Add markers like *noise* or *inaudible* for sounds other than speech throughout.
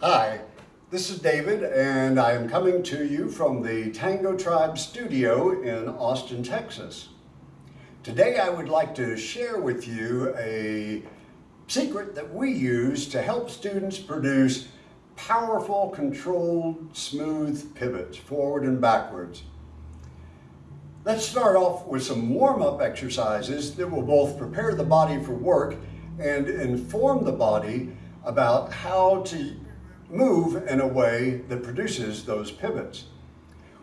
Hi, this is David and I am coming to you from the Tango Tribe studio in Austin, Texas. Today I would like to share with you a secret that we use to help students produce powerful, controlled, smooth pivots forward and backwards. Let's start off with some warm-up exercises that will both prepare the body for work and inform the body about how to move in a way that produces those pivots.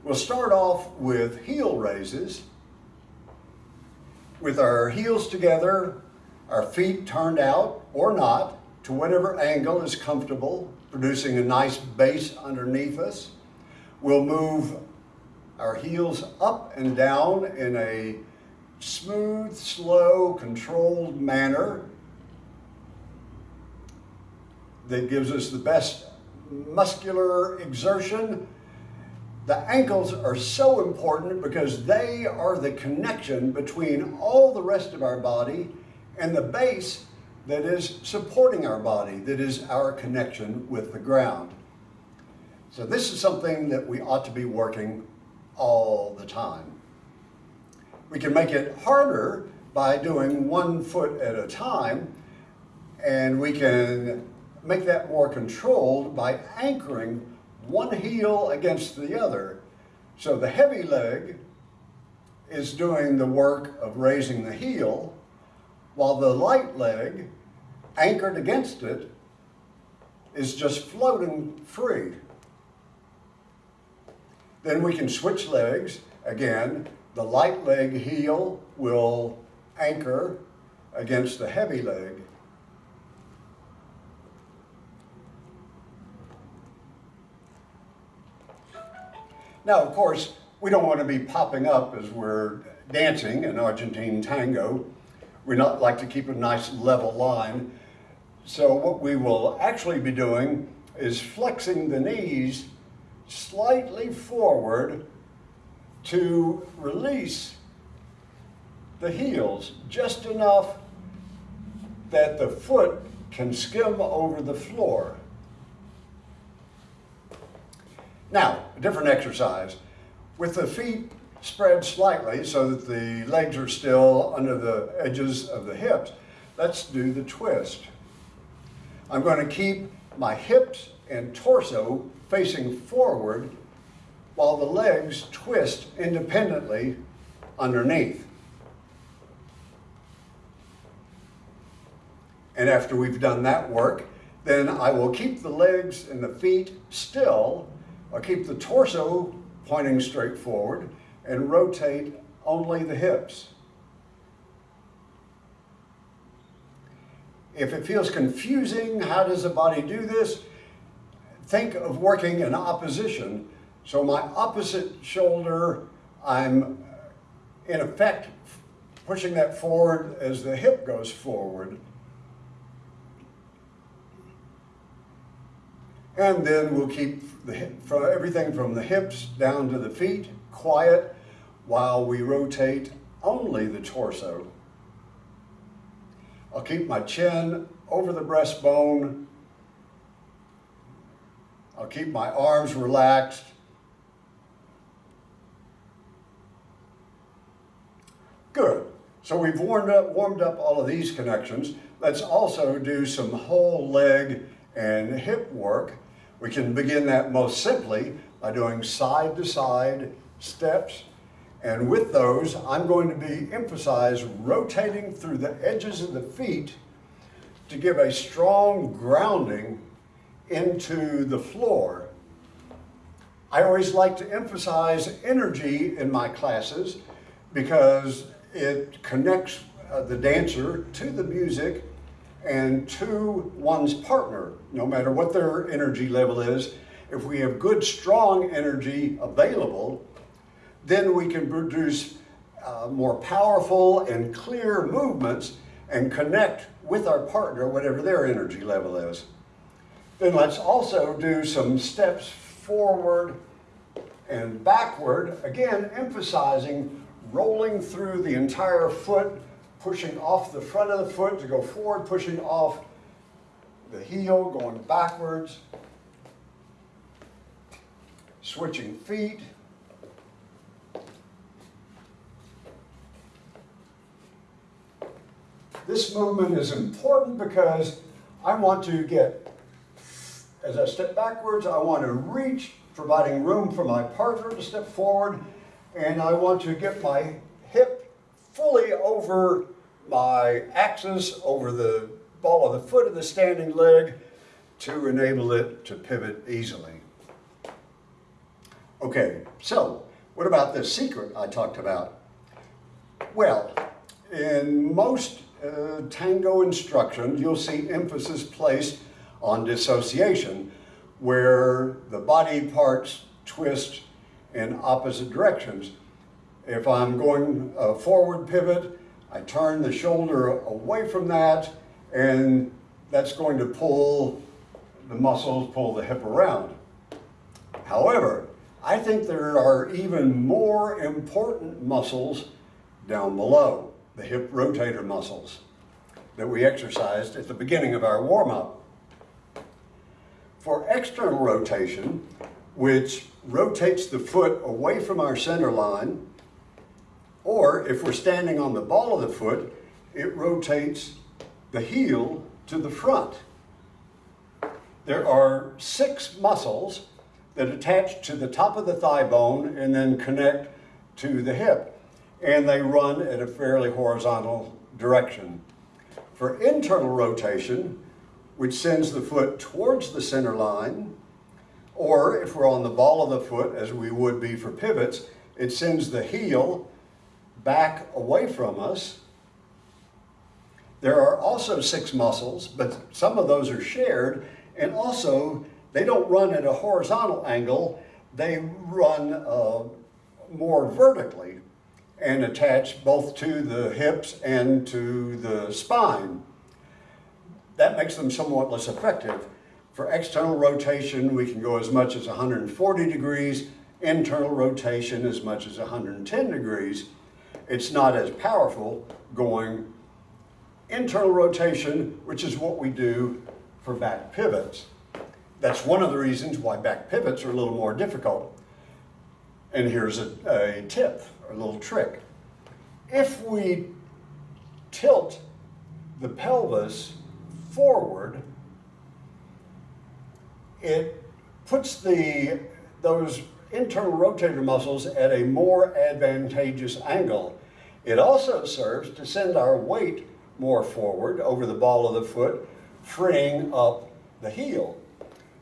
We'll start off with heel raises. With our heels together, our feet turned out or not to whatever angle is comfortable, producing a nice base underneath us. We'll move our heels up and down in a smooth, slow, controlled manner that gives us the best muscular exertion. The ankles are so important because they are the connection between all the rest of our body and the base that is supporting our body, that is our connection with the ground. So this is something that we ought to be working all the time. We can make it harder by doing one foot at a time, and we can make that more controlled by anchoring one heel against the other. So the heavy leg is doing the work of raising the heel, while the light leg, anchored against it, is just floating free. Then we can switch legs. Again, the light leg heel will anchor against the heavy leg. Now, of course, we don't want to be popping up as we're dancing an Argentine tango. We not like to keep a nice level line. So what we will actually be doing is flexing the knees slightly forward to release the heels just enough that the foot can skim over the floor. Now, a different exercise. With the feet spread slightly so that the legs are still under the edges of the hips, let's do the twist. I'm going to keep my hips and torso facing forward while the legs twist independently underneath. And after we've done that work, then I will keep the legs and the feet still I'll keep the torso pointing straight forward and rotate only the hips. If it feels confusing, how does the body do this? Think of working in opposition. So my opposite shoulder, I'm in effect pushing that forward as the hip goes forward. And then we'll keep the, from everything from the hips down to the feet quiet while we rotate only the torso. I'll keep my chin over the breastbone. I'll keep my arms relaxed. Good. So we've warmed up, warmed up all of these connections. Let's also do some whole leg and hip work we can begin that most simply by doing side-to-side -side steps. And with those, I'm going to be emphasize rotating through the edges of the feet to give a strong grounding into the floor. I always like to emphasize energy in my classes because it connects uh, the dancer to the music and to one's partner, no matter what their energy level is. If we have good, strong energy available, then we can produce uh, more powerful and clear movements and connect with our partner, whatever their energy level is. Then let's also do some steps forward and backward, again emphasizing rolling through the entire foot pushing off the front of the foot to go forward, pushing off the heel, going backwards. switching feet. This movement is important because I want to get, as I step backwards, I want to reach, providing room for my partner to step forward, and I want to get my hip fully over my axis, over the ball of the foot of the standing leg, to enable it to pivot easily. Okay, so what about the secret I talked about? Well, in most uh, tango instruction, you'll see emphasis placed on dissociation, where the body parts twist in opposite directions. If I'm going a forward pivot, I turn the shoulder away from that, and that's going to pull the muscles, pull the hip around. However, I think there are even more important muscles down below, the hip rotator muscles that we exercised at the beginning of our warm-up. For external rotation, which rotates the foot away from our center line, or if we're standing on the ball of the foot, it rotates the heel to the front. There are six muscles that attach to the top of the thigh bone and then connect to the hip. And they run at a fairly horizontal direction. For internal rotation, which sends the foot towards the center line, or if we're on the ball of the foot, as we would be for pivots, it sends the heel back away from us. There are also six muscles, but some of those are shared, and also they don't run at a horizontal angle, they run uh, more vertically and attach both to the hips and to the spine. That makes them somewhat less effective. For external rotation, we can go as much as 140 degrees, internal rotation as much as 110 degrees. It's not as powerful going internal rotation, which is what we do for back pivots. That's one of the reasons why back pivots are a little more difficult. And here's a, a tip, a little trick. If we tilt the pelvis forward, it puts the, those internal rotator muscles at a more advantageous angle. It also serves to send our weight more forward over the ball of the foot, freeing up the heel.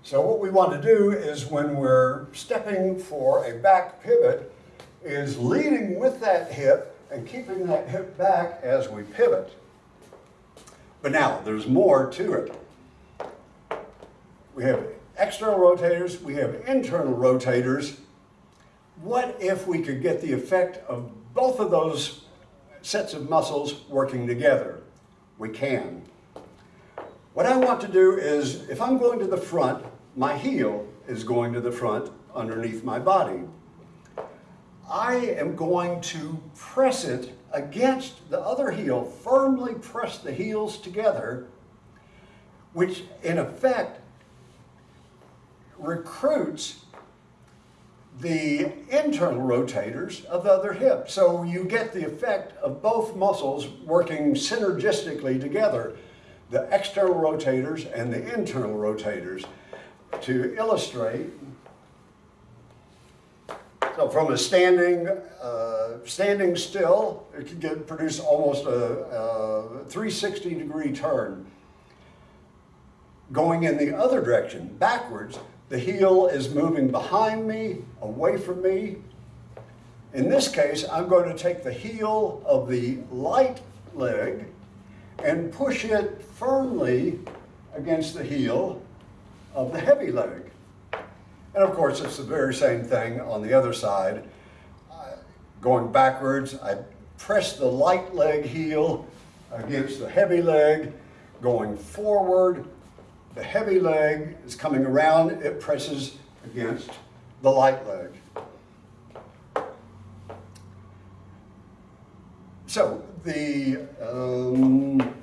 So what we want to do is when we're stepping for a back pivot is leading with that hip and keeping that hip back as we pivot. But now, there's more to it. We have external rotators, we have internal rotators. What if we could get the effect of both of those sets of muscles working together? We can. What I want to do is, if I'm going to the front, my heel is going to the front underneath my body. I am going to press it against the other heel, firmly press the heels together, which in effect recruits the internal rotators of the other hip. So you get the effect of both muscles working synergistically together, the external rotators and the internal rotators to illustrate. So from a standing, uh, standing still, it can get, produce almost a, a 360 degree turn. Going in the other direction, backwards, the heel is moving behind me, away from me. In this case, I'm going to take the heel of the light leg and push it firmly against the heel of the heavy leg. And of course, it's the very same thing on the other side. Going backwards, I press the light leg heel against the heavy leg. Going forward, the heavy leg is coming around, it presses against the light leg. So the um,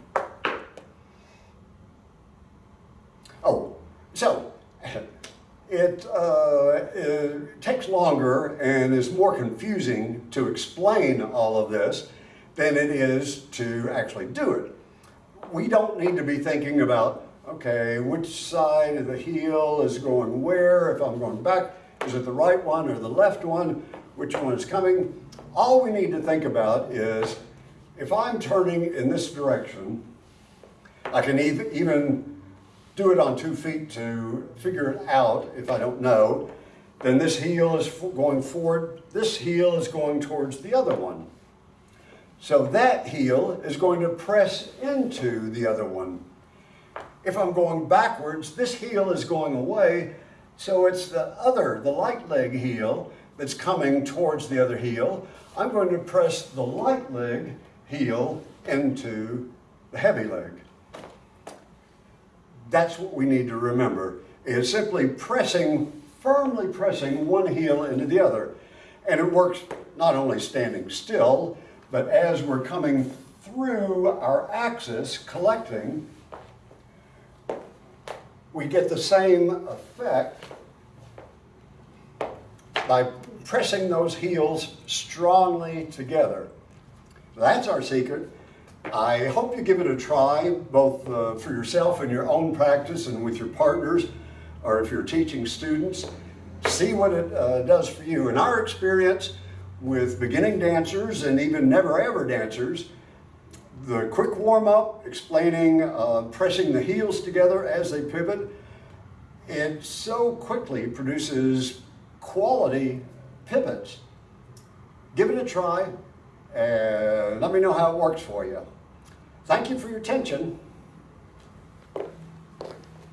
oh, so *laughs* it uh, uh, takes longer and is more confusing to explain all of this than it is to actually do it. We don't need to be thinking about, okay, which side of the heel is going where, if I'm going back, is it the right one or the left one, which one is coming? All we need to think about is, if I'm turning in this direction, I can even do it on two feet to figure it out if I don't know. Then this heel is going forward, this heel is going towards the other one. So that heel is going to press into the other one. If I'm going backwards, this heel is going away, so it's the other, the light leg heel that's coming towards the other heel. I'm going to press the light leg heel into the heavy leg. That's what we need to remember, is simply pressing, firmly pressing one heel into the other. And it works not only standing still, but as we're coming through our axis, collecting, we get the same effect by pressing those heels strongly together. That's our secret. I hope you give it a try, both uh, for yourself in your own practice and with your partners, or if you're teaching students. See what it uh, does for you. In our experience with beginning dancers and even never ever dancers, the quick warm up, explaining uh, pressing the heels together as they pivot, it so quickly produces quality pivots. Give it a try and let me know how it works for you. Thank you for your attention.